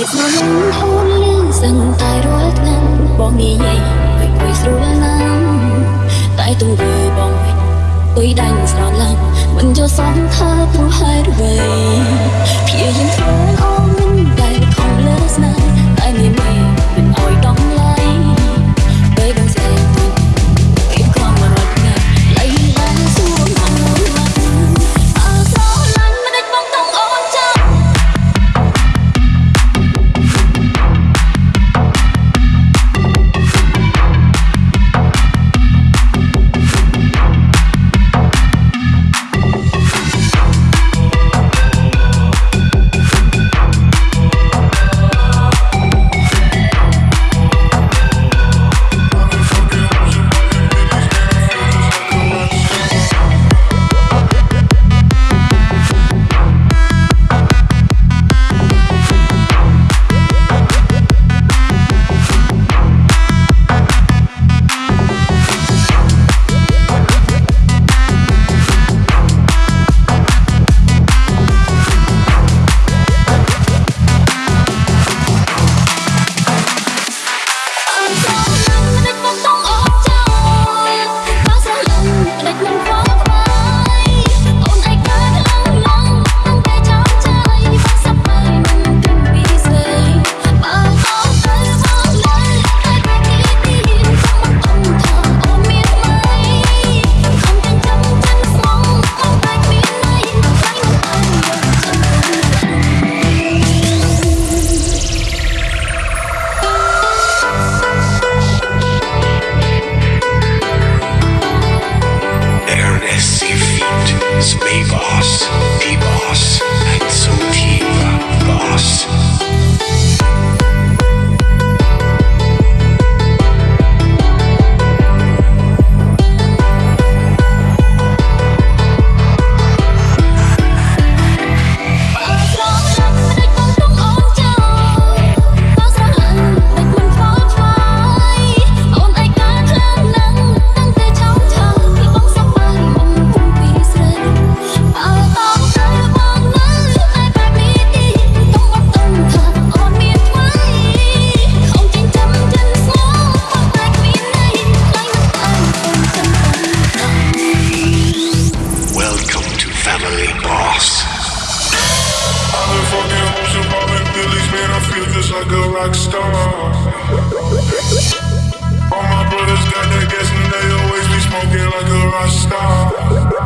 ភាពស្រលាញ់អូនលឺសឹងតែរាល់ថ្ងៃបងនិយាយពេកពេកស្រលាញ់ណាស់តែទង្វើបងវិញទុយដាញ់ស្រលាញ់មិនយល់សោះថាព្រោះហេតុអ្វីព្យាយាមធ្វើអូ like a rock star. All my brothers got that gas and they always be smoking like a rock star.